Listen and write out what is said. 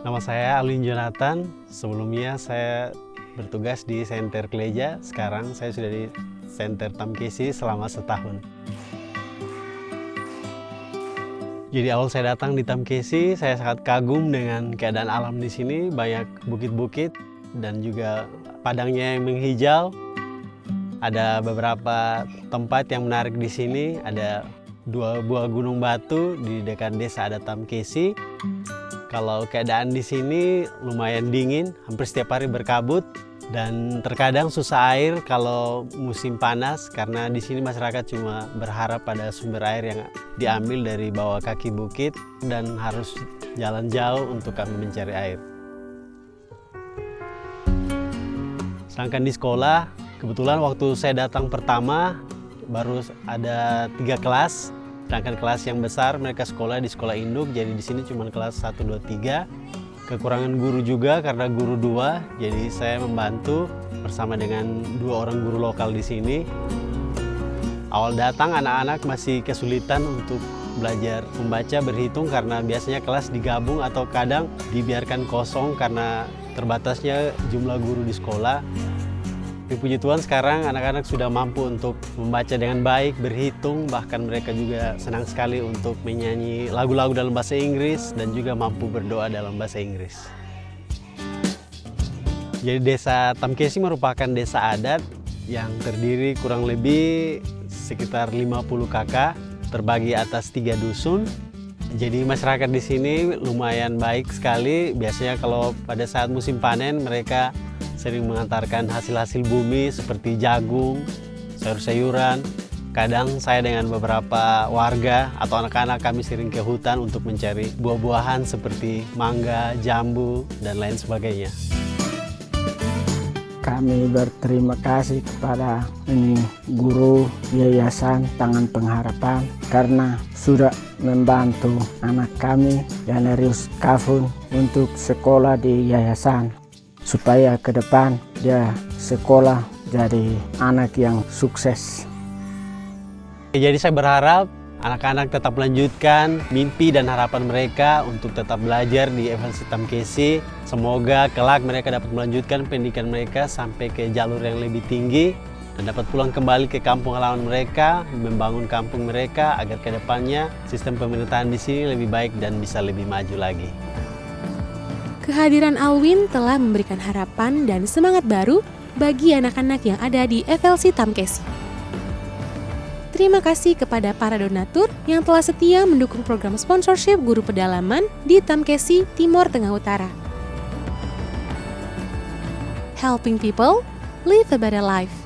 Nama saya Alwin Jonathan. Sebelumnya saya bertugas di Center Kleja. Sekarang saya sudah di Center Tamkesi selama setahun. Jadi awal saya datang di Tamkesi, saya sangat kagum dengan keadaan alam di sini, banyak bukit-bukit dan juga padangnya yang menghijau. Ada beberapa tempat yang menarik di sini, ada dua buah gunung batu di dekat desa adat Tamkesi. Kalau keadaan di sini lumayan dingin, hampir setiap hari berkabut dan terkadang susah air kalau musim panas karena di sini masyarakat cuma berharap pada sumber air yang diambil dari bawah kaki bukit dan harus jalan jauh untuk kami mencari air. Sedangkan di sekolah, kebetulan waktu saya datang pertama baru ada tiga kelas Sedangkan kelas yang besar mereka sekolah di sekolah induk, jadi di sini cuma kelas 1, 2, 3. Kekurangan guru juga karena guru dua, jadi saya membantu bersama dengan dua orang guru lokal di sini. Awal datang anak-anak masih kesulitan untuk belajar membaca, berhitung karena biasanya kelas digabung atau kadang dibiarkan kosong karena terbatasnya jumlah guru di sekolah. Tapi puji Tuhan sekarang anak-anak sudah mampu untuk membaca dengan baik, berhitung, bahkan mereka juga senang sekali untuk menyanyi lagu-lagu dalam bahasa Inggris dan juga mampu berdoa dalam bahasa Inggris. Jadi desa Tamkesi merupakan desa adat yang terdiri kurang lebih sekitar 50 kakak terbagi atas tiga dusun. Jadi masyarakat di sini lumayan baik sekali. Biasanya kalau pada saat musim panen mereka sering mengantarkan hasil-hasil bumi seperti jagung, sayur-sayuran. Kadang saya dengan beberapa warga atau anak-anak kami sering ke hutan untuk mencari buah-buahan seperti mangga, jambu, dan lain sebagainya. Kami berterima kasih kepada ini guru Yayasan Tangan Pengharapan karena sudah membantu anak kami Yanerius Kafun untuk sekolah di yayasan supaya ke depan dia sekolah jadi anak yang sukses. Jadi saya berharap anak-anak tetap melanjutkan mimpi dan harapan mereka untuk tetap belajar di FLC Tamkesi. Semoga kelak mereka dapat melanjutkan pendidikan mereka sampai ke jalur yang lebih tinggi dan dapat pulang kembali ke kampung halaman mereka, membangun kampung mereka agar ke depannya sistem pemerintahan di sini lebih baik dan bisa lebih maju lagi. Kehadiran Alwin telah memberikan harapan dan semangat baru bagi anak-anak yang ada di FLC Tamkesi. Terima kasih kepada para donatur yang telah setia mendukung program sponsorship guru pedalaman di Tamkesi, Timur Tengah Utara. Helping people live a better life.